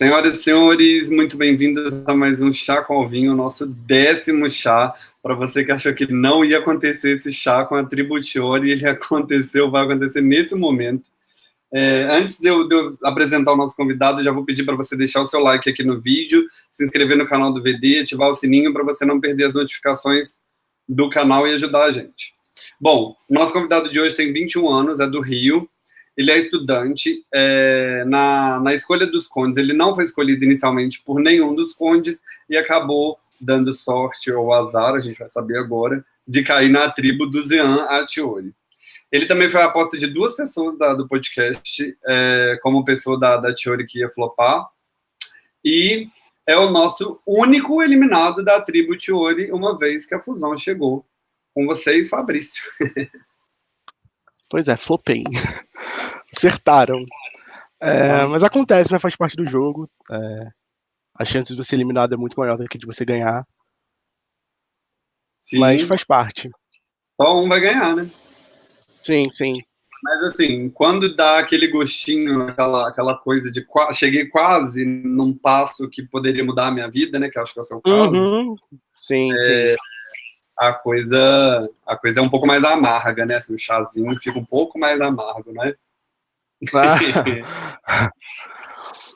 Senhoras e senhores, muito bem-vindos a mais um Chá com Alvinho, nosso décimo chá. Para você que achou que não ia acontecer esse chá com a Tributiori, ele aconteceu, vai acontecer nesse momento. É, antes de eu, de eu, apresentar o nosso convidado, já vou pedir para você deixar o seu like aqui no vídeo, se inscrever no canal do VD, ativar o sininho para você não perder as notificações do canal e ajudar a gente. Bom, nosso convidado de hoje tem 21 anos, é do Rio, ele é estudante é, na, na escolha dos condes. Ele não foi escolhido inicialmente por nenhum dos condes e acabou dando sorte ou azar, a gente vai saber agora, de cair na tribo do Zean Atiori. Ele também foi a aposta de duas pessoas da, do podcast, é, como pessoa da, da Tiori que ia flopar, e é o nosso único eliminado da tribo Tiori, uma vez que a fusão chegou. Com vocês, Fabrício. Pois é, flopei. Acertaram. É, mas acontece, né? Faz parte do jogo. É, a chance de você ser eliminado é muito maior do que de você ganhar. Sim. Mas faz parte. Só um vai ganhar, né? Sim, sim. Mas assim, quando dá aquele gostinho, aquela, aquela coisa de cheguei quase num passo que poderia mudar a minha vida, né? Que acho que é o seu caso. Uhum. Sim, é, sim a coisa a coisa é um pouco mais amarga, né? Assim, o chazinho fica um pouco mais amargo, né? Ah.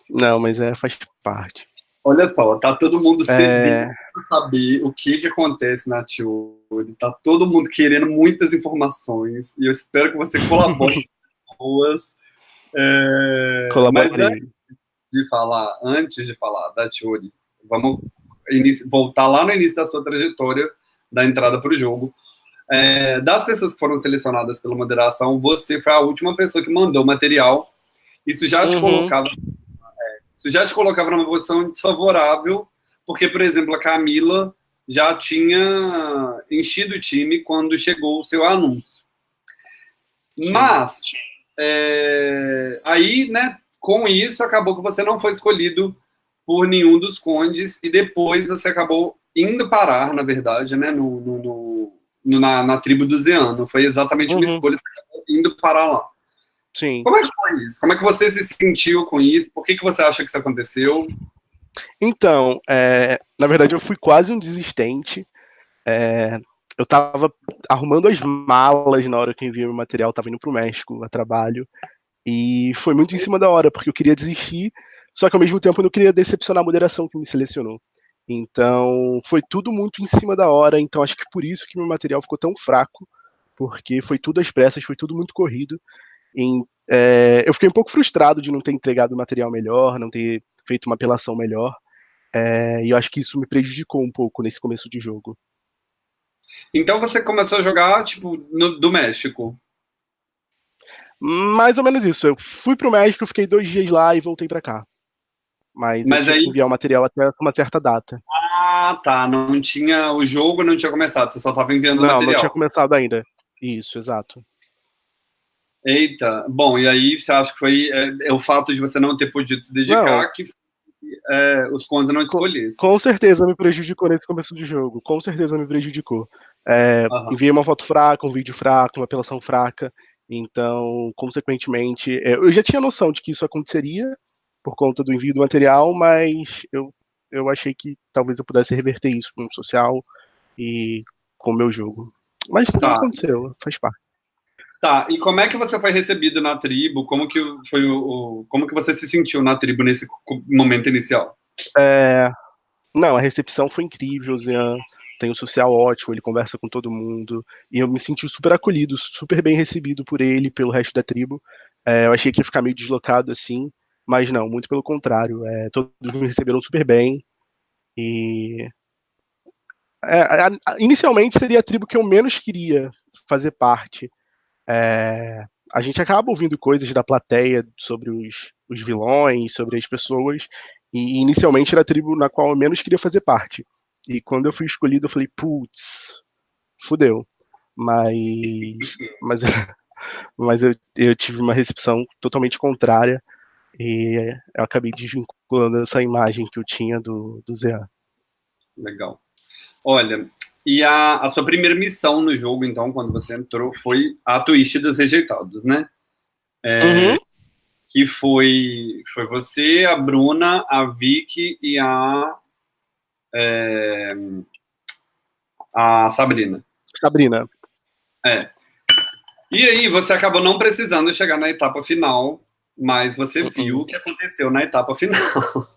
Não, mas é, faz parte. Olha só, tá todo mundo é... para saber o que que acontece na Tiuri, tá todo mundo querendo muitas informações, e eu espero que você colabore com boas. É... Colabore. Mas antes de falar, antes de falar da Tiuri, vamos voltar lá no início da sua trajetória, da entrada para o jogo. É, das pessoas que foram selecionadas pela moderação, você foi a última pessoa que mandou material. Isso já te uhum. colocava, é, isso já te colocava numa posição desfavorável, porque, por exemplo, a Camila já tinha enchido o time quando chegou o seu anúncio. Mas é, aí, né, com isso, acabou que você não foi escolhido por nenhum dos condes e depois você acabou indo parar, na verdade, né, no, no, no na, na, tribo do Zeano. Foi exatamente uhum. uma escolha indo parar lá. Sim. Como é que foi isso? Como é que você se sentiu com isso? Por que, que você acha que isso aconteceu? Então, é, na verdade, eu fui quase um desistente. É, eu estava arrumando as malas na hora que enviei o material, estava indo para o México a trabalho. E foi muito em cima da hora, porque eu queria desistir, só que ao mesmo tempo eu não queria decepcionar a moderação que me selecionou. Então, foi tudo muito em cima da hora, então acho que por isso que meu material ficou tão fraco, porque foi tudo às pressas, foi tudo muito corrido. Em, é, eu fiquei um pouco frustrado de não ter entregado material melhor, não ter feito uma apelação melhor, é, e eu acho que isso me prejudicou um pouco nesse começo de jogo. Então você começou a jogar, tipo, no, do México? Mais ou menos isso. Eu fui pro México, fiquei dois dias lá e voltei para cá. Mas, mas aí... enviar o material até uma certa data. Ah, tá. Não tinha. O jogo não tinha começado, você só estava enviando não, o material. Não, não tinha começado ainda. Isso, exato. Eita, bom, e aí você acha que foi é, é o fato de você não ter podido se dedicar não. que é, os Conza não escolhessem? Com certeza me prejudicou nesse começo de jogo, com certeza me prejudicou. É, Enviei uma foto fraca, um vídeo fraco, uma apelação fraca, então, consequentemente, é, eu já tinha noção de que isso aconteceria, por conta do envio do material, mas eu, eu achei que talvez eu pudesse reverter isso com o social e com o meu jogo. Mas tá. não aconteceu, faz parte. Tá, e como é que você foi recebido na tribo? Como que foi o, como que você se sentiu na tribo nesse momento inicial? É, não, a recepção foi incrível, Zian tem um social ótimo, ele conversa com todo mundo, e eu me senti super acolhido, super bem recebido por ele, pelo resto da tribo. É, eu achei que ia ficar meio deslocado assim, mas não, muito pelo contrário. É, todos me receberam super bem. E. É, a, a, inicialmente seria a tribo que eu menos queria fazer parte. É, a gente acaba ouvindo coisas da plateia sobre os, os vilões, sobre as pessoas, e inicialmente era a tribo na qual eu menos queria fazer parte. E quando eu fui escolhido, eu falei, putz, fudeu. Mas, mas, mas eu, eu tive uma recepção totalmente contrária. E eu acabei desvinculando essa imagem que eu tinha do, do Zé. Legal. Olha, e a, a sua primeira missão no jogo, então, quando você entrou, foi a twist dos rejeitados, né? É, uhum. que foi, foi você, a Bruna, a Vicky e a, é, a Sabrina. Sabrina. É. E aí você acabou não precisando chegar na etapa final, mas você uhum. viu o que aconteceu na etapa final.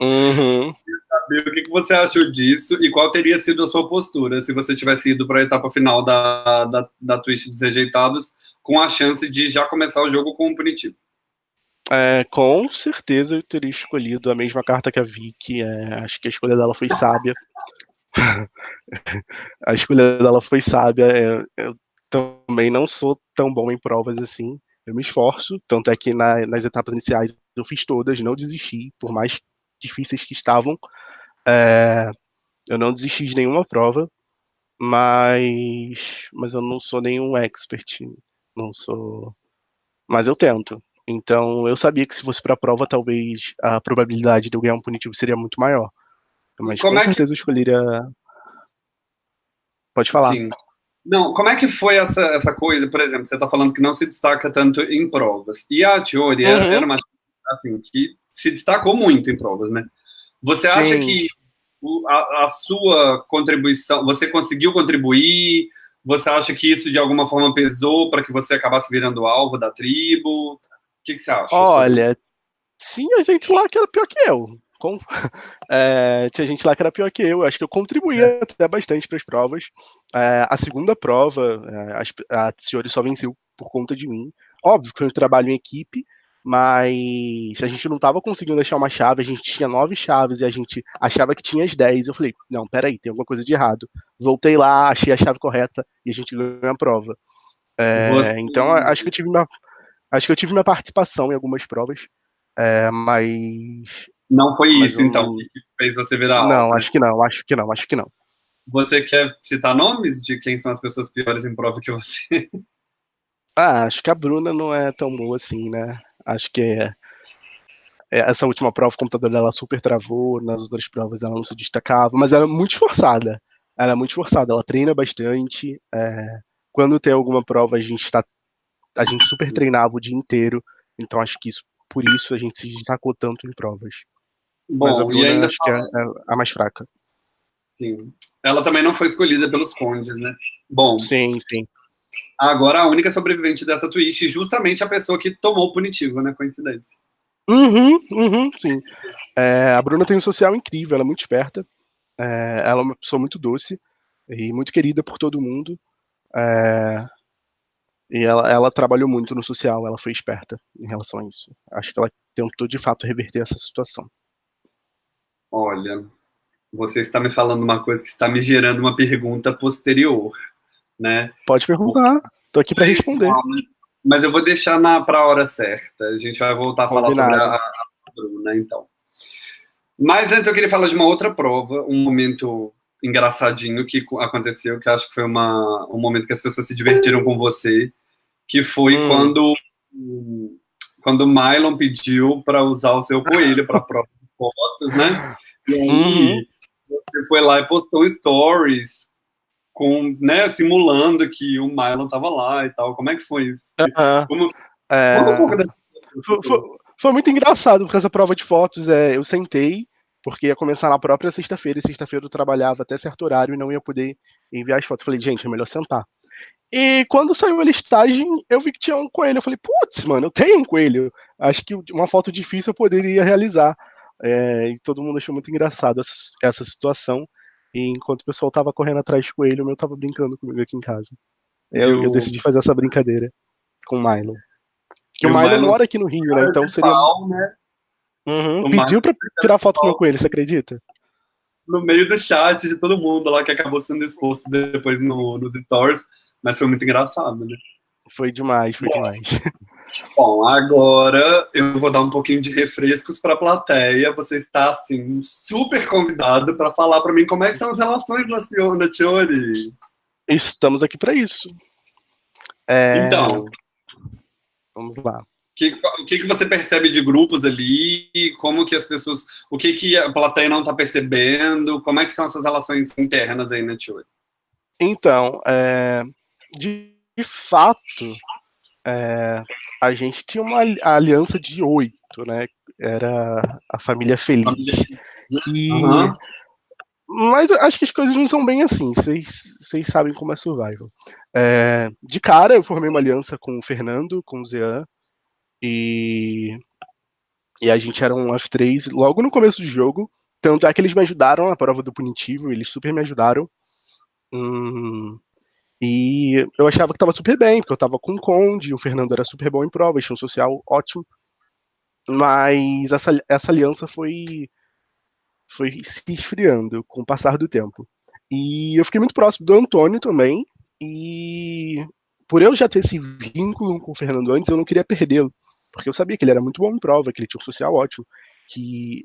Uhum. saber o que você achou disso e qual teria sido a sua postura se você tivesse ido para a etapa final da, da, da Twitch dos rejeitados com a chance de já começar o jogo com um punitivo. É, com certeza eu teria escolhido a mesma carta que a Vicky. É, acho que a escolha dela foi sábia. a escolha dela foi sábia. É, eu também não sou tão bom em provas assim. Eu me esforço, tanto é que na, nas etapas iniciais eu fiz todas, não desisti, por mais difíceis que estavam. É, eu não desisti de nenhuma prova, mas, mas eu não sou nenhum expert, não sou. Mas eu tento. Então eu sabia que se fosse para a prova, talvez a probabilidade de eu ganhar um punitivo seria muito maior. Mas Como com é certeza que... eu escolheria. Pode falar. Sim. Não, como é que foi essa, essa coisa, por exemplo, você está falando que não se destaca tanto em provas. E a teoria uhum. era uma assim, que se destacou muito em provas, né? Você Sim. acha que a, a, sua contribuição, você conseguiu contribuir? Você acha que isso de alguma forma pesou para que você acabasse virando alvo da tribo? O que, que você acha? Olha, tinha gente lá que era pior que eu. Com... É, tinha gente lá que era pior que eu. Acho que eu contribuía é. até bastante para as provas. É, a segunda prova, é, a, a Ciori só venceu por conta de mim. Óbvio que foi um trabalho em equipe, mas a gente não estava conseguindo achar uma chave, a gente tinha nove chaves e a gente achava que tinha as dez. Eu falei, não, peraí, tem alguma coisa de errado. Voltei lá, achei a chave correta e a gente ganhou a prova. É. Então, acho que eu tive minha, acho que eu tive minha participação em algumas provas, é, mas... Não foi mas isso, então, que fez você virar Não, alta. acho que não, acho que não, acho que não. Você quer citar nomes de quem são as pessoas piores em prova que você? Ah, acho que a Bruna não é tão boa assim, né? Acho que é, é, essa última prova o computador dela super travou, nas outras provas ela não se destacava, mas ela é muito esforçada. Ela é muito esforçada, ela treina bastante. É, quando tem alguma prova, a gente está a gente super treinava o dia inteiro, então acho que isso por isso a gente se destacou tanto em provas. Bom, mas a Bruna, e ainda acho fala... que é, é a mais fraca. Sim. Ela também não foi escolhida pelos condes, né? Bom. Sim, sim. Agora, a única sobrevivente dessa twist, justamente a pessoa que tomou o punitivo, né? Coincidência. Uhum, uhum, sim. É, a Bruna tem um social incrível, ela é muito esperta. É, ela é uma pessoa muito doce e muito querida por todo mundo. É, e ela, ela, trabalhou muito no social, ela foi esperta em relação a isso. Acho que ela tentou, de fato, reverter essa situação. Olha, você está me falando uma coisa que está me gerando uma pergunta posterior né? Pode perguntar, tô aqui para responder. Mas eu vou deixar para a hora certa. A gente vai voltar a falar Combinado. sobre a, a Bruna, então. Mas antes eu queria falar de uma outra prova, um momento engraçadinho que aconteceu, que acho que foi uma, um momento que as pessoas se divertiram com você, que foi hum. quando quando o Mylon pediu para usar o seu coelho para prova de fotos, né? E aí uhum. você foi lá e postou stories com, né, simulando que o Mylon estava lá e tal. Como é que foi isso? Uh -huh. Como, é... um pouco foi, foi, foi, muito engraçado, porque essa prova de fotos, é, eu sentei, porque ia começar na própria sexta-feira, e sexta-feira eu trabalhava até certo horário e não ia poder enviar as fotos. Falei, gente, é melhor sentar. E quando saiu a listagem, eu vi que tinha um coelho. Eu falei, putz, mano, eu tenho um coelho. Acho que uma foto difícil eu poderia realizar. É, e todo mundo achou muito engraçado essa, essa situação. E enquanto o pessoal tava correndo atrás do coelho, o meu tava brincando comigo aqui em casa. Eu, eu decidi fazer essa brincadeira com o Milo. Que o Milo, Milo mora aqui no Rio, né? Então seria. Pau, né? Uhum, pediu pra tirar foto com o meu coelho, você acredita? No meio do chat de todo mundo lá que acabou sendo exposto depois no, nos stories, mas foi muito engraçado, né? Foi demais, foi demais. Bom, agora eu vou dar um pouquinho de refrescos para a plateia. Você está, assim, super convidado para falar para mim como é que são as relações na Ciona, Tiori. Estamos aqui para isso. É... Então, vamos lá. O que, o que, que você percebe de grupos ali? Como que as pessoas... O que, que a plateia não está percebendo? Como é que são essas relações internas aí na Tiori? Então, é, de, de fato é, a gente tinha uma aliança de oito, né? Era a família feliz. E, uhum. Mas acho que as coisas não são bem assim. Vocês sabem como é survival. É, de cara, eu formei uma aliança com o Fernando, com o Zean. E, e a gente era um F3 logo no começo do jogo. Tanto é que eles me ajudaram na prova do punitivo, eles super me ajudaram. Hum, e eu achava que tava super bem, porque eu tava com o Conde, o Fernando era super bom em prova, um social ótimo. Mas essa, essa aliança foi foi se esfriando com o passar do tempo. E eu fiquei muito próximo do Antônio também, e por eu já ter esse vínculo com o Fernando antes, eu não queria perdê-lo, porque eu sabia que ele era muito bom em prova, que ele tinha um social ótimo, que,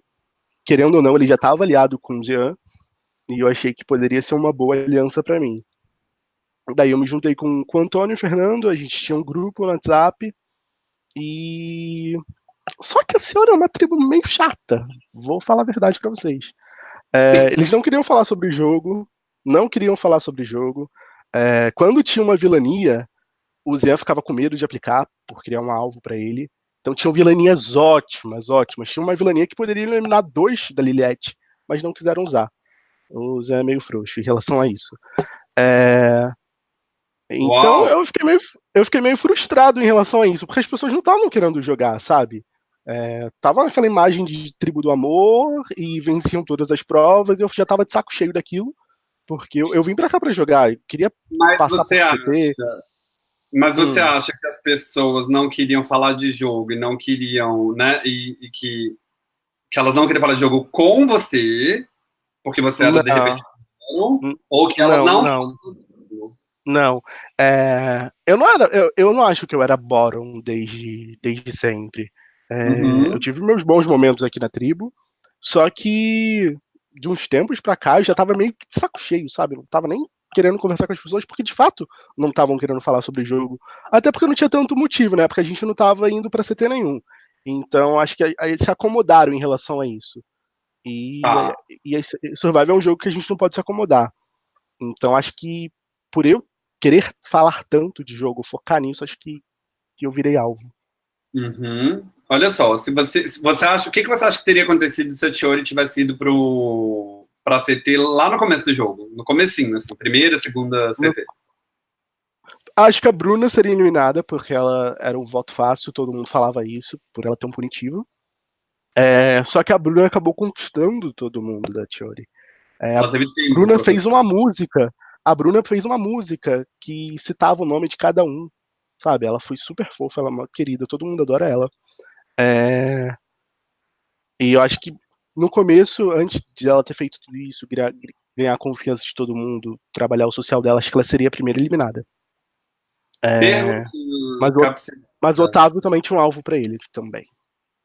querendo ou não, ele já estava aliado com o Jean, e eu achei que poderia ser uma boa aliança para mim. Daí eu me juntei com, com o Antônio e o Fernando, a gente tinha um grupo no WhatsApp, e só que a senhora é uma tribo meio chata. Vou falar a verdade para vocês. É, eles não queriam falar sobre jogo, não queriam falar sobre jogo. É, quando tinha uma vilania, o Zé ficava com medo de aplicar por criar um alvo para ele. Então tinham vilanias ótimas, ótimas. Tinha uma vilania que poderia eliminar dois da Liliette, mas não quiseram usar. O Zé é meio frouxo em relação a isso. É, então eu fiquei, meio, eu fiquei meio frustrado em relação a isso, porque as pessoas não estavam querendo jogar, sabe? É, tava naquela imagem de tribo do amor e venciam todas as provas, e eu já tava de saco cheio daquilo, porque eu, eu vim para cá para jogar, eu queria mas passar você acha, Mas você hum. acha que as pessoas não queriam falar de jogo e não queriam, né, e, e que, que elas não queriam falar de jogo com você, porque você era não. de repente hum, ou que elas não, não. Não, é, eu não era, eu, eu não acho que eu era bottom desde, desde sempre. É, uhum. Eu tive meus bons momentos aqui na tribo, só que de uns tempos pra cá eu já tava meio que de saco cheio, sabe? Não tava nem querendo conversar com as pessoas, porque de fato não estavam querendo falar sobre jogo. Até porque não tinha tanto motivo, né? Porque a gente não tava indo pra CT nenhum. Então acho que aí se acomodaram em relação a isso. E, ah. e, e Survival é um jogo que a gente não pode se acomodar. Então acho que por eu querer falar tanto de jogo, focar nisso, acho que, que eu virei alvo. Uhum. Olha só, se você, se você acha, o que, que você acha que teria acontecido se a Tiori tivesse ido pro para CT lá no começo do jogo, no comecinho, assim, primeira, segunda CT? Acho que a Bruna seria eliminada porque ela era um voto fácil, todo mundo falava isso, por ela ter um punitivo. É, só que a Bruna acabou conquistando todo mundo da Tiori. É, a Bruna fez uma música. A Bruna fez uma música que citava o nome de cada um sabe? Ela foi super fofa, ela é uma querida, todo mundo adora ela. É... E eu acho que no começo, antes de ela ter feito tudo isso, ganhar a confiança de todo mundo, trabalhar o social dela, acho que ela seria a primeira eliminada. É... Mas, o... mas o Otávio também tinha um alvo para ele também.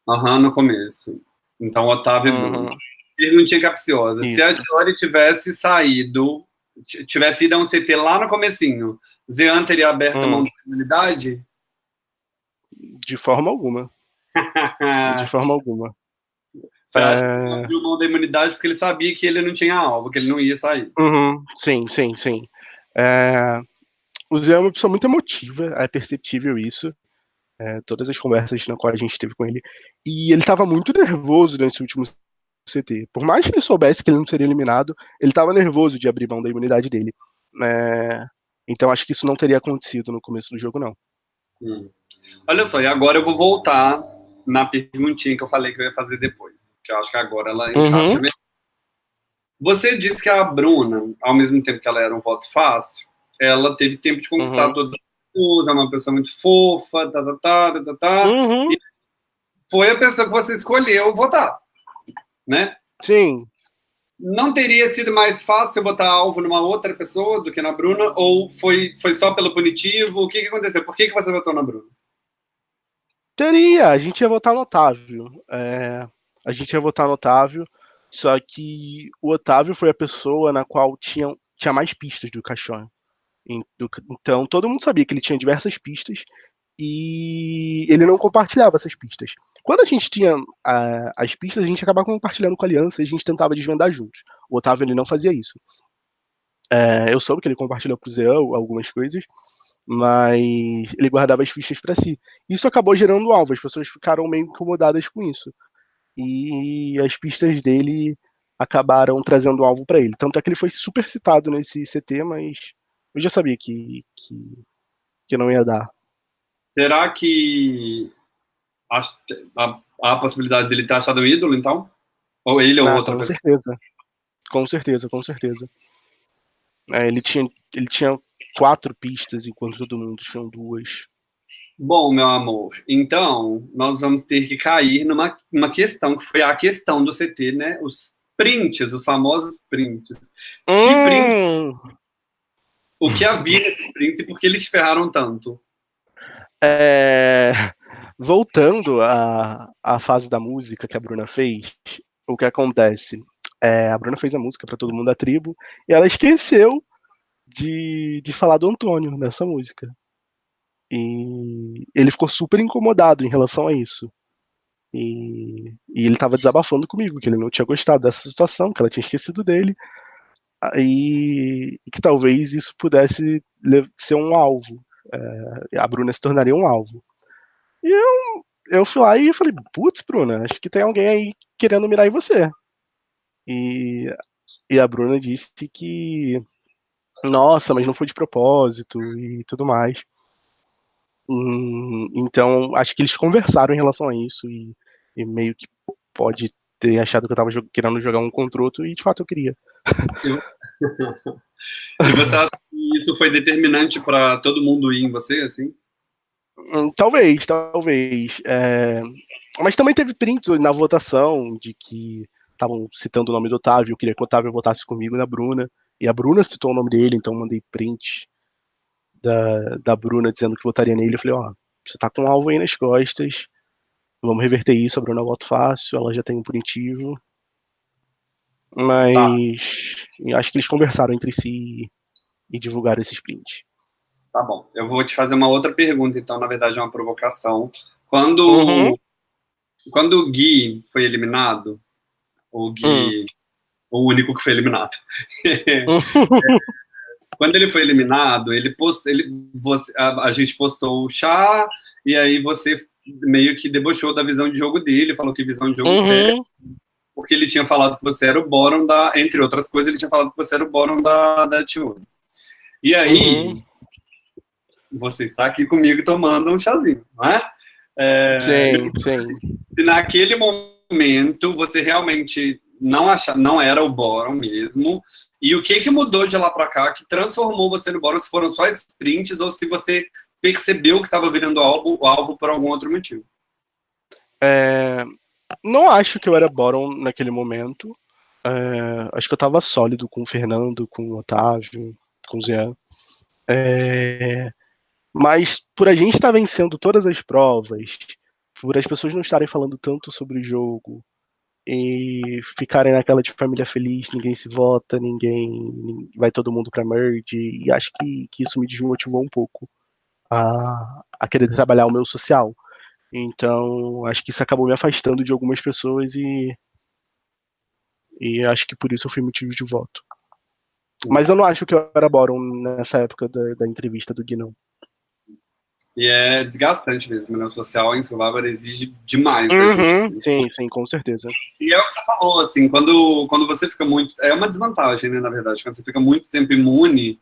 Aham, uhum, no começo. Então, Otávio uhum. Perguntinha capciosa. Isso. Se a Jory tivesse saído tivesse ido a um CT lá no comecinho, Zean teria aberto hum. a mão da imunidade? De forma alguma. de forma alguma. Você acha é... que ele abriu mão da imunidade porque ele sabia que ele não tinha alvo, que ele não ia sair? Uhum. Sim, sim, sim. É... O Zé é uma pessoa muito emotiva, é perceptível isso. É, todas as conversas na qual a gente teve com ele. E ele estava muito nervoso nesse último CT. Por mais que ele soubesse que ele não seria eliminado, ele estava nervoso de abrir mão da imunidade dele. É... Então acho que isso não teria acontecido no começo do jogo, não. Hum. Olha só, e agora eu vou voltar na perguntinha que eu falei que eu ia fazer depois. Que eu acho que agora ela encaixa uhum. Você disse que a Bruna, ao mesmo tempo que ela era um voto fácil, ela teve tempo de conquistar uhum. todas as pessoas, é uma pessoa muito fofa, tá, tá, tá, tá, tá, tá. Uhum. foi a pessoa que você escolheu votar né? Sim. Não teria sido mais fácil botar alvo numa outra pessoa do que na Bruna? Ou foi, foi só pelo punitivo? O que, que aconteceu? Por que, que você votou na Bruna? Teria, a gente ia votar no Otávio. É, a gente ia votar no Otávio, só que o Otávio foi a pessoa na qual tinha, tinha mais pistas do caixão. Então todo mundo sabia que ele tinha diversas pistas e ele não compartilhava essas pistas. Quando a gente tinha a, as pistas, a gente acabava compartilhando com a aliança e a gente tentava desvendar juntos. O Otávio ele não fazia isso. É, eu soube que ele compartilhou pro Zé algumas coisas, mas ele guardava as fichas para si. Isso acabou gerando alvo, as pessoas ficaram meio incomodadas com isso. E as pistas dele acabaram trazendo alvo para ele. Tanto é que ele foi super citado nesse CT, mas eu já sabia que, que, que não ia dar. Será que a, a, a possibilidade dele ter achado um ídolo, então? Ou ele ou ah, outra com pessoa? Certeza. Com certeza, com certeza. É, ele, tinha, ele tinha quatro pistas, enquanto todo mundo tinha duas. Bom, meu amor, então nós vamos ter que cair numa, numa questão que foi a questão do CT, né? Os prints, os famosos prints. Hum. Que print, o que havia nesses prints e por que eles ferraram tanto? É... Voltando à, à fase da música que a Bruna fez, o que acontece? É, a Bruna fez a música para todo mundo da tribo e ela esqueceu de, de falar do Antônio nessa música. E ele ficou super incomodado em relação a isso. E, e ele estava desabafando comigo, que ele não tinha gostado dessa situação, que ela tinha esquecido dele. E, e que talvez isso pudesse ser um alvo. É, a Bruna se tornaria um alvo. E eu, eu fui lá e falei, putz, Bruna, acho que tem alguém aí querendo mirar em você. E, e a Bruna disse que, nossa, mas não foi de propósito e tudo mais. Então, acho que eles conversaram em relação a isso e, e meio que pode ter achado que eu tava querendo jogar um contra outro e de fato eu queria. E você acha que isso foi determinante para todo mundo ir em você, assim? Hum, talvez, talvez. É... Mas também teve prints na votação de que estavam citando o nome do Otávio, eu queria que o Otávio votasse comigo na Bruna, e a Bruna citou o nome dele, então mandei print da, da Bruna dizendo que votaria nele. Eu falei, ó, oh, você tá com um alvo aí nas costas, vamos reverter isso, a Bruna voto fácil, ela já tem um punitivo. Mas tá. acho que eles conversaram entre si e divulgaram esses prints. Tá bom. Eu vou te fazer uma outra pergunta, então, na verdade é uma provocação. Quando, uhum. quando o Gui foi eliminado, o Gui, hum. o único que foi eliminado. quando ele foi eliminado, ele postou, ele, você, a, a, gente postou o chá, e aí você meio que debochou da visão de jogo dele, falou que visão de jogo uhum. dele, porque ele tinha falado que você era o bottom da, entre outras coisas, ele tinha falado que você era o bottom da, da Tune. E aí, uhum. você está aqui comigo tomando um chazinho, não é? é sim, sim. Se naquele momento você realmente não acha, não era o bottom mesmo, e o que que mudou de lá para cá que transformou você no bottom, se foram só sprints ou se você percebeu que estava virando alvo, alvo por algum outro motivo? É, não acho que eu era bottom naquele momento. É, acho que eu estava sólido com o Fernando, com o Otávio, com o Zé. É, mas por a gente estar tá vencendo todas as provas, por as pessoas não estarem falando tanto sobre o jogo e ficarem naquela de família feliz, ninguém se vota, ninguém vai todo mundo para merge, e acho que, que isso me desmotivou um pouco a, a querer trabalhar o meu social. Então, acho que isso acabou me afastando de algumas pessoas e e acho que por isso eu fui motivo de voto. Mas eu não acho que eu era Boron nessa época da, da entrevista do Guinão. E é desgastante mesmo, né? O social em Survivor exige demais da uhum, gente. Assim. Sim, sim, com certeza. E é o que você falou, assim, quando, quando você fica muito. É uma desvantagem, né, na verdade. Quando você fica muito tempo imune,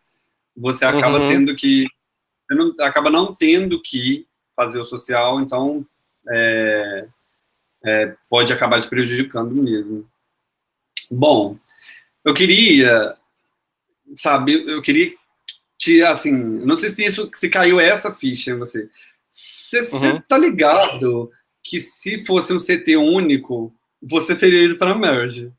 você acaba uhum. tendo que. Você não, acaba não tendo que fazer o social, então é, é, pode acabar te prejudicando mesmo. Bom, eu queria, sabe, eu queria te, assim, não sei se isso, se caiu essa ficha em você. Você uhum. tá ligado que se fosse um CT único, você teria ido para merge?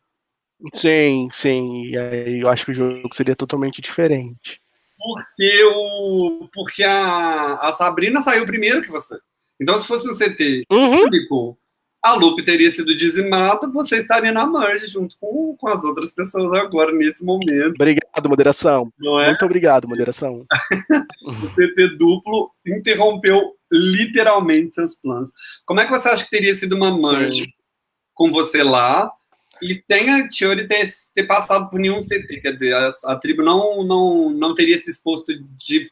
Sim, sim. E aí eu acho que o jogo seria totalmente diferente. Porque o, porque a, a Sabrina saiu primeiro que você. Então, se fosse um CT uhum. único, a Lupe teria sido dizimada, você estaria na margem junto com, com as outras pessoas agora, nesse momento. Obrigado, moderação. É? Muito obrigado, moderação. o CT duplo interrompeu literalmente seus planos. Como é que você acha que teria sido uma merge com você lá e sem a Tiori ter, ter passado por nenhum CT? Quer dizer, a, a tribo não, não, não teria se exposto de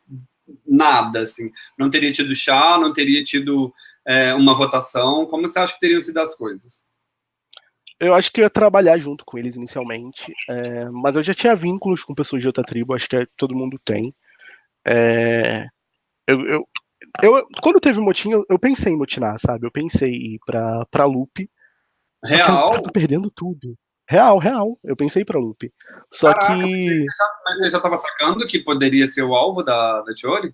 nada, assim. Não teria tido chá, não teria tido é, uma votação. Como você acha que teriam sido as coisas? Eu acho que eu ia trabalhar junto com eles inicialmente, é, mas eu já tinha vínculos com pessoas de outra tribo, acho que é, todo mundo tem. É, eu, eu, eu, quando teve motim, eu, eu, pensei em motinar, sabe? Eu pensei em ir pra, pra Loop. Real? Eu tava perdendo tudo. Real, real. Eu pensei pra Loop. Só Caraca, que. Mas você já, tava sacando que poderia ser o alvo da, da Tiori?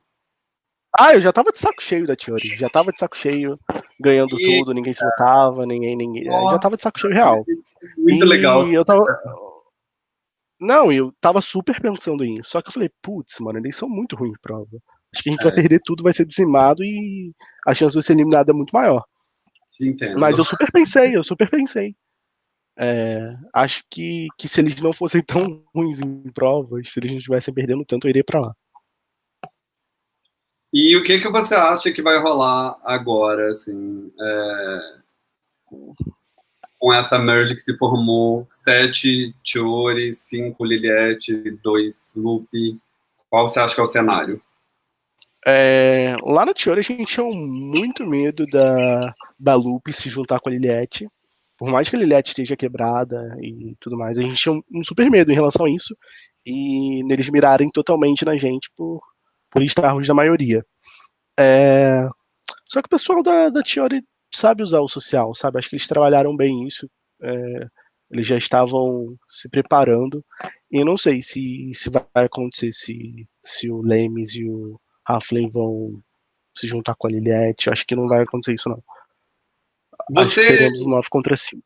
Ah, eu já tava de saco cheio da Tiori. Já tava de saco cheio, ganhando e... tudo, ninguém se votava, ninguém. ninguém Nossa, já tava de saco cheio real. Muito e legal. Eu tava. Não, eu tava super pensando em. Só que eu falei, putz, mano, eles são muito ruins em prova. Acho que a gente é. vai perder tudo, vai ser dizimado e a chance de ser eliminado é muito maior. Entendo. Mas eu super pensei, eu super pensei. É, acho que, que se eles não fossem tão ruins em provas, se eles não estivessem perdendo tanto, eu iria para lá. E o que que você acha que vai rolar agora, assim, é, com essa merge que se formou, sete Chiori, cinco Liliette, dois Lupe, qual você acha que é o cenário? É, lá no Tiori a gente tinha muito medo da, da Lupe se juntar com a Liliette. Por mais que a Liliette esteja quebrada e tudo mais, a gente tinha um, um super medo em relação a isso. E neles mirarem totalmente na gente por, por estarmos na maioria. É, só que o pessoal da, da Tiori sabe usar o social, sabe? Acho que eles trabalharam bem isso. É, eles já estavam se preparando. E eu não sei se, se vai acontecer se, se o Lemes e o Halfling vão se juntar com a Liliette. Acho que não vai acontecer isso, não. Você... Acho que teremos 9 contra 5.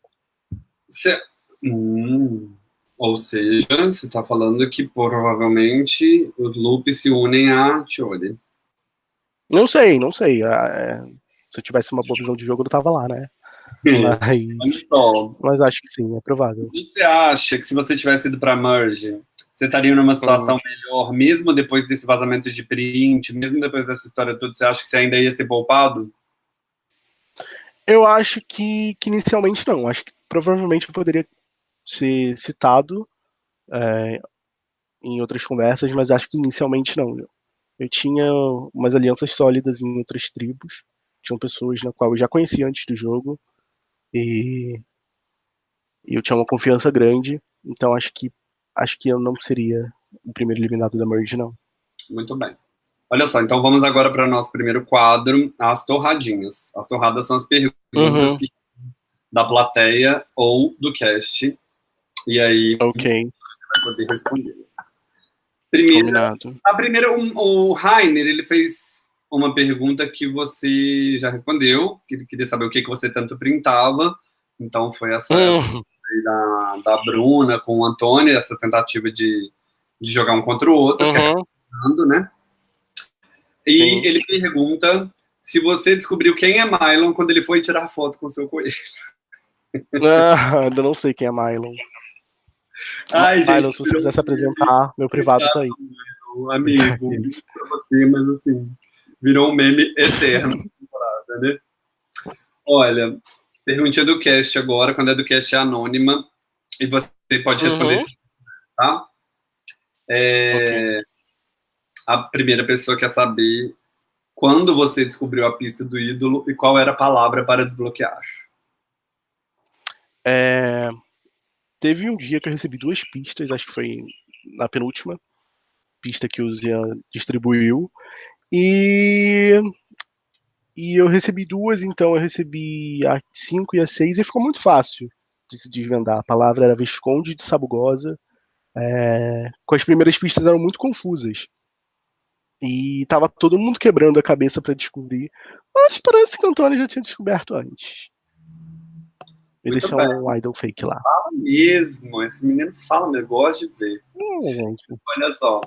Você... Hum. Ou seja, você está falando que provavelmente os loops se unem a Tiori. Não sei, não sei. Ah, é... Se eu tivesse uma boa visão de jogo, eu tava lá, né? Mas, mas acho que sim, é provável. Você acha que se você tivesse ido para Merge, você estaria numa situação uhum. melhor, mesmo depois desse vazamento de print, mesmo depois dessa história toda, você acha que você ainda ia ser poupado? Eu acho que, que inicialmente não. Acho que provavelmente eu poderia ser citado é, em outras conversas, mas acho que inicialmente não. Eu tinha umas alianças sólidas em outras tribos, tinham pessoas na qual eu já conhecia antes do jogo, e, e eu tinha uma confiança grande, então acho que acho que eu não seria o primeiro eliminado da Merge, não. Muito bem. Olha só, então vamos agora para o nosso primeiro quadro, as torradinhas. As torradas são as perguntas uhum. que, da plateia ou do cast. E aí okay. você vai poder respondê-las. Primeira, a primeira, o, o Rainer, ele fez uma pergunta que você já respondeu, que queria saber o que, que você tanto printava. Então foi essa, uhum da, da Bruna com o Antônio, essa tentativa de, de jogar um contra o outro, é uhum. né? E Sim. ele pergunta se você descobriu quem é Mylon quando ele foi tirar foto com o seu coelho. Ah, ainda não sei quem é Mylon. Ai, Mylon, gente, se você quiser se apresentar, meu privado tá aí. Amigo, pra você, mas assim, virou um meme eterno. né? Olha, perguntinha do cast agora, quando é do cast é anônima, e você pode responder uhum. tá? É, okay. A primeira pessoa quer saber quando você descobriu a pista do ídolo e qual era a palavra para desbloquear. É, teve um dia que eu recebi duas pistas, acho que foi na penúltima pista que o Zian distribuiu, e e eu recebi duas, então eu recebi a 5 e a 6 e ficou muito fácil de se desvendar. A palavra era Visconde de Sabugosa. É, com as primeiras pistas eram muito confusas. E tava todo mundo quebrando a cabeça para descobrir. Mas parece que o Antônio já tinha descoberto antes. Eles são um idol fake lá. Fala mesmo, esse menino fala, eu gosto de ver. Gente. Olha só.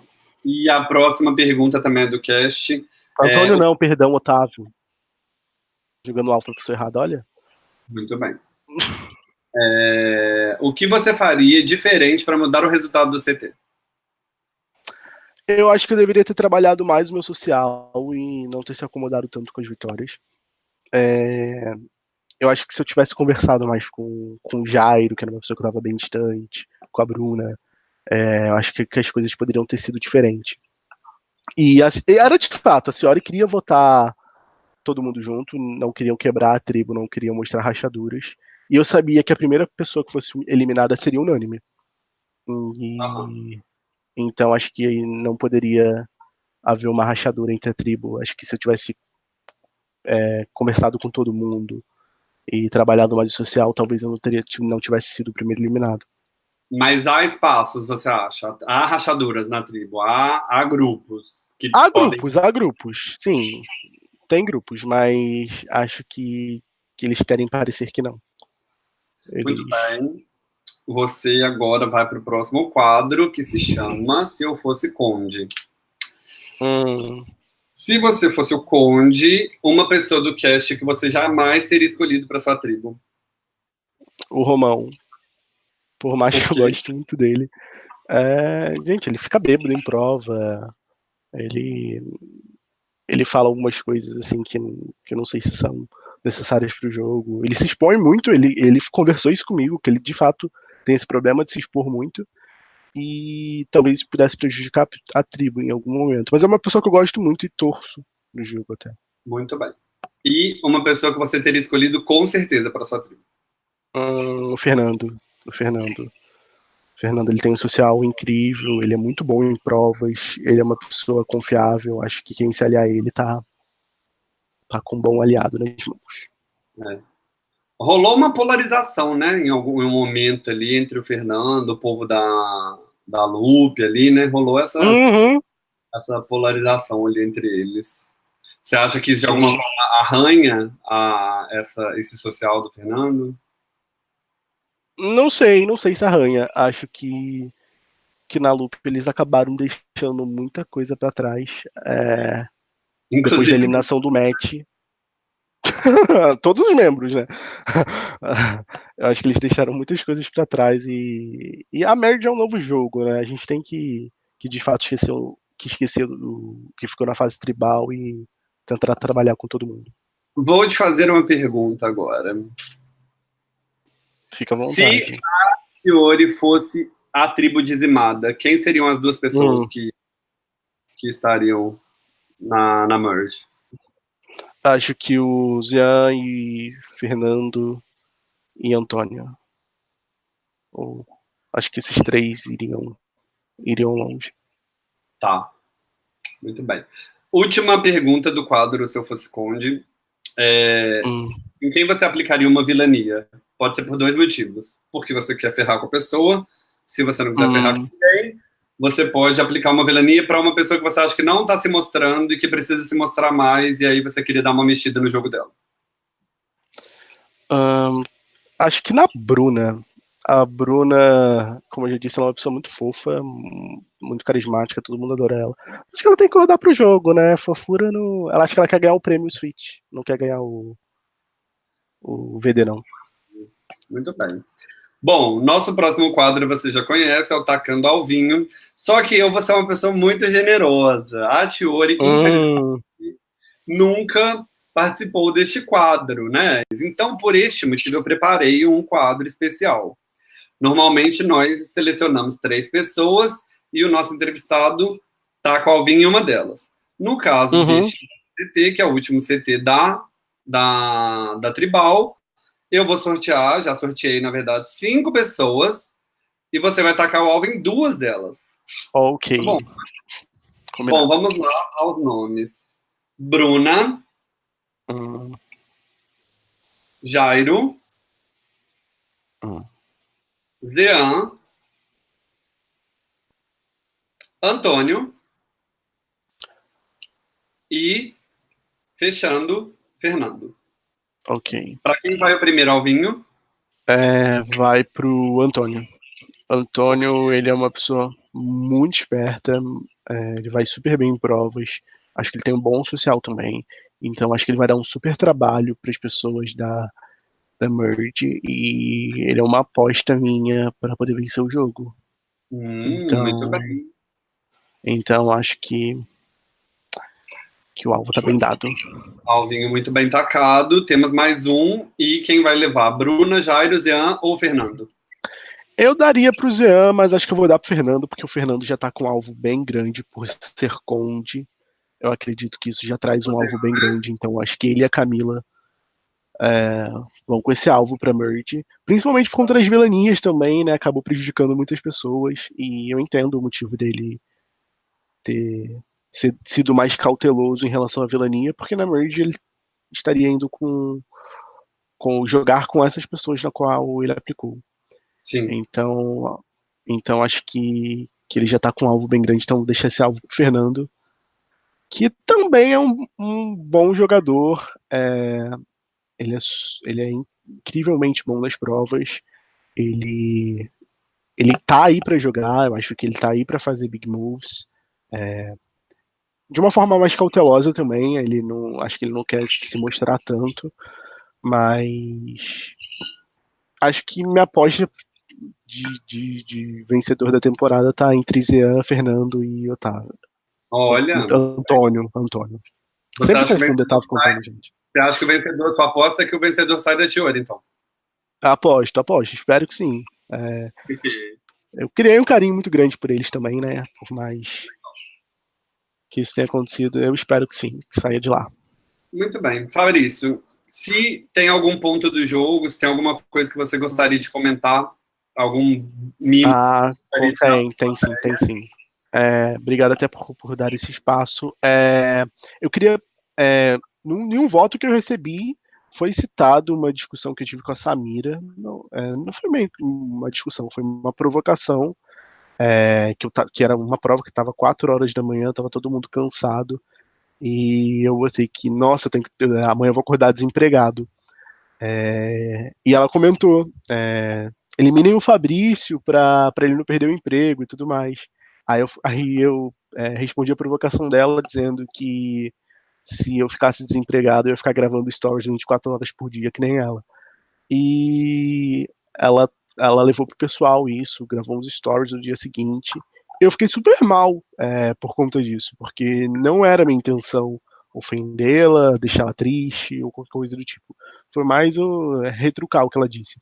E a próxima pergunta também é do cast. Antônio é... não, perdão, Otávio jogando alfa que sou errado, olha. Muito bem. É, o que você faria diferente para mudar o resultado do CT? Eu acho que eu deveria ter trabalhado mais o meu social e não ter se acomodado tanto com as vitórias. É, eu acho que se eu tivesse conversado mais com, com o Jairo, que era uma pessoa que eu estava bem distante, com a Bruna, é, eu acho que, que, as coisas poderiam ter sido diferentes. E era de fato, a senhora queria votar todo mundo junto, não queriam quebrar a tribo, não queriam mostrar rachaduras. E eu sabia que a primeira pessoa que fosse eliminada seria unânime. E, Então acho que não poderia haver uma rachadura entre a tribo. Acho que se eu tivesse é, conversado com todo mundo e trabalhado mais social, talvez eu não, teria, não tivesse sido o primeiro eliminado. Mas há espaços, você acha? Há rachaduras na tribo? Há, há grupos? Que há podem... grupos, há grupos, sim. Tem grupos, mas acho que, que eles querem parecer que não. Eles... Muito bem. Você agora vai para o próximo quadro, que se chama Se Eu Fosse Conde. Hum. Se você fosse o conde, uma pessoa do cast que você jamais seria escolhido para sua tribo. O Romão. Por mais que eu goste muito dele. É, gente, ele fica bêbado em prova. Ele ele fala algumas coisas assim que, que eu não sei se são necessárias para o jogo. Ele se expõe muito, ele, ele conversou isso comigo, que ele de fato tem esse problema de se expor muito e talvez pudesse prejudicar a tribo em algum momento. Mas é uma pessoa que eu gosto muito e torço no jogo até. Muito bem. E uma pessoa que você teria escolhido com certeza para sua tribo? Hum, o Fernando do Fernando. Fernando ele tem um social incrível, ele é muito bom em provas, ele é uma pessoa confiável. Acho que quem se aliar a ele tá, tá com um bom aliado nas mãos. É. Rolou uma polarização, né, em algum momento ali entre o Fernando, o povo da, da Lupe ali, né? Rolou essa, uhum. essa polarização ali entre eles. Você acha que isso de alguma forma arranha a, essa, esse social do Fernando? Não sei, não sei se arranha. Acho que, que na Loop eles acabaram deixando muita coisa para trás. É, depois da eliminação do match. Todos os membros, né? Eu acho que eles deixaram muitas coisas para trás e, e a merge é um novo jogo, né? A gente tem que, que de fato esquecer que esquecer do que ficou na fase tribal e tentar trabalhar com todo mundo. Vou te fazer uma pergunta agora. Fica à vontade. Se a Fiore fosse a tribo dizimada, quem seriam as duas pessoas hum. que, que estariam na, na merge? Acho que o Zian e Fernando e Antônio. Ou, acho que esses três iriam, iriam longe. Tá. Muito bem. Última pergunta do quadro Se Eu Fosse Conde. É, hum. Em quem você aplicaria uma vilania? Pode ser por dois motivos. Porque você quer ferrar com a pessoa, se você não quiser hum. ferrar com ninguém, você pode aplicar uma vilania para uma pessoa que você acha que não está se mostrando e que precisa se mostrar mais, e aí você queria dar uma mexida no jogo dela. Um, acho que na Bruna. A Bruna, como eu já disse, ela é uma pessoa muito fofa, muito carismática, todo mundo adora ela. Acho que ela tem que rodar pro jogo, né? Fofura no. Ela acha que ela quer ganhar o prêmio Switch, não quer ganhar o. o VD, não. Muito bem. Bom, nosso próximo quadro você já conhece, é o Tacando ao Vinho. Só que eu vou ser uma pessoa muito generosa. A Tiori, hum. infelizmente, nunca participou deste quadro, né? Então, por este motivo, eu preparei um quadro especial. Normalmente, nós selecionamos três pessoas e o nosso entrevistado taca ao vinho em uma delas. No caso uhum. deste CT, que é o último CT da, da, da Tribal, eu vou sortear, já sorteei, na verdade, cinco pessoas. E você vai tacar o alvo em duas delas. Ok. Tá bom. bom, vamos lá aos nomes. Bruna. Hum. Jairo. Hum. Zean. Antônio. E, fechando, Fernando. Ok. Para quem vai o primeiro Alvinho? É, vai pro Antônio. Antônio, ele é uma pessoa muito esperta, é, ele vai super bem em provas, acho que ele tem um bom social também, então acho que ele vai dar um super trabalho para as pessoas da, da Merge e ele é uma aposta minha para poder vencer o jogo. Hum, então, muito bem. Então acho que que o alvo tá bem dado. Alvinho muito bem tacado. Temos mais um. E quem vai levar? Bruna, Jairo, Zian ou Fernando? Eu daria pro Zean, mas acho que eu vou dar pro Fernando, porque o Fernando já tá com um alvo bem grande por ser conde. Eu acredito que isso já traz um alvo bem grande, então acho que ele e a Camila é, vão com esse alvo para merge, principalmente por conta das vilanias também, né? Acabou prejudicando muitas pessoas e eu entendo o motivo dele ter sido mais cauteloso em relação à vilania, porque na merge ele estaria indo com, com jogar com essas pessoas na qual ele aplicou. Sim. Então, então acho que, que ele já está com um alvo bem grande, então deixa esse alvo pro Fernando, que também é um, um bom jogador. É, ele, é, ele é incrivelmente bom nas provas. Ele ele tá aí para jogar, eu acho que ele tá aí para fazer big moves. É, de uma forma mais cautelosa também, ele não acho que ele não quer se mostrar tanto, mas acho que minha aposta de, de, de vencedor da temporada tá entre Zean, Fernando e Otávio. Olha. Antônio, Antônio. Você Sempre confundo Otávio com Antônio, gente. Você acha que o vencedor, sua aposta é que o vencedor sai da Tiori, então? Aposto, aposto, espero que sim. É, eu criei um carinho muito grande por eles também, né? Por mais que isso tenha acontecido, eu espero que sim, que saia de lá. Muito bem. Fabrício, se tem algum ponto do jogo, se tem alguma coisa que você gostaria de comentar, algum mimo. Ah, tem, tem sim, tem sim. É, obrigado até por, por dar esse espaço. É, eu queria. É, num, nenhum voto que eu recebi foi citado uma discussão que eu tive com a Samira. Não, é, não foi meio uma discussão, foi uma provocação. É, que, eu, que era uma prova que estava 4 horas da manhã, estava todo mundo cansado. E eu botei que, nossa, eu tenho que, amanhã eu vou acordar desempregado. É, e ela comentou: é, o Fabrício para ele não perder o emprego e tudo mais. Aí eu, aí eu é, respondi a provocação dela dizendo que se eu ficasse desempregado, eu ia ficar gravando stories 24 horas por dia, que nem ela. E ela, ela levou pro pessoal isso, gravou uns stories no dia seguinte. Eu fiquei super mal é, por conta disso, porque não era minha intenção ofendê-la, deixá-la triste ou qualquer coisa do tipo. Foi mais o, retrucar o que ela disse.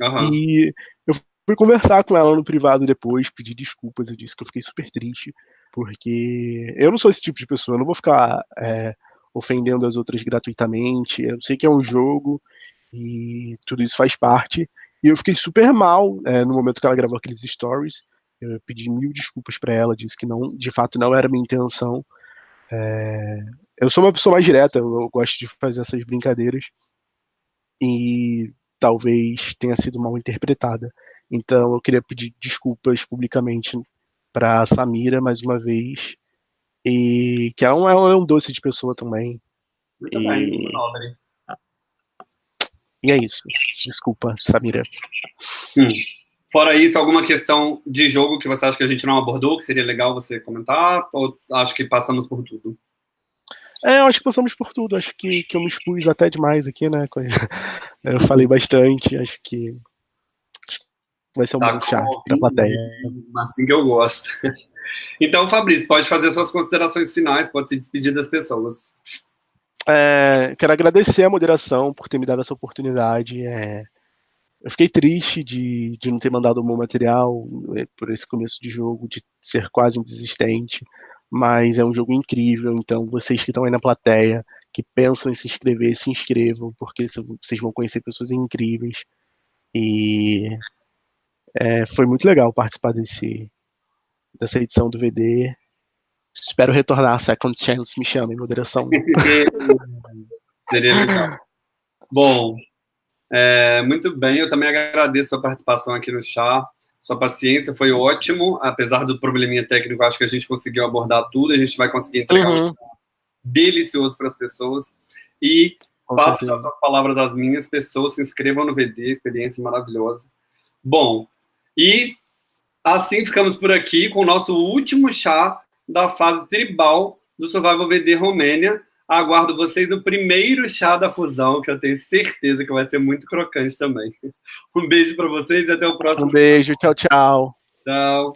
Uhum. E eu fui conversar com ela no privado depois, pedir desculpas. Eu disse que eu fiquei super triste, porque eu não sou esse tipo de pessoa, eu não vou ficar é, ofendendo as outras gratuitamente. Eu sei que é um jogo e tudo isso faz parte. E eu fiquei super mal é, no momento que ela gravou aqueles stories. Eu pedi mil desculpas para ela, disse que não, de fato não era minha intenção. É, eu sou uma pessoa mais direta, eu, eu gosto de fazer essas brincadeiras. E talvez tenha sido mal interpretada. Então eu queria pedir desculpas publicamente para Samira mais uma vez e que ela é um, doce de pessoa também. Muito e... bem, nobre. E é isso. Desculpa, Samira. Hum. Fora isso, alguma questão de jogo que você acha que a gente não abordou, que seria legal você comentar? Ou acho que passamos por tudo? É, eu acho que passamos por tudo. Acho que, que eu me expus até demais aqui, né? Eu falei bastante. Acho que, vai ser um tá bom chá pra plateia. Assim que eu gosto. Então, Fabrício, pode fazer suas considerações finais, pode se despedir das pessoas. É, quero agradecer a moderação por ter me dado essa oportunidade. É, eu fiquei triste de, de não ter mandado o meu material é, por esse começo de jogo, de ser quase um desistente mas é um jogo incrível, então vocês que estão aí na plateia, que pensam em se inscrever, se inscrevam, porque vocês vão conhecer pessoas incríveis. E é, foi muito legal participar desse, dessa edição do VD. Espero retornar a Second Chance, me chame, moderação. Seria legal. Bom, é, muito bem, eu também agradeço a participação aqui no chá. Sua paciência foi ótimo, apesar do probleminha técnico, acho que a gente conseguiu abordar tudo, a gente vai conseguir entregar uhum. um delicioso para as pessoas. E Com passo certeza. as palavras às minhas pessoas, se inscrevam no VD, experiência maravilhosa. Bom, e assim ficamos por aqui com o nosso último chá da fase tribal do Survival VD Romênia. Aguardo vocês no primeiro chá da fusão, que eu tenho certeza que vai ser muito crocante também. Um beijo para vocês e até o próximo. Um beijo, tchau, tchau. Tchau.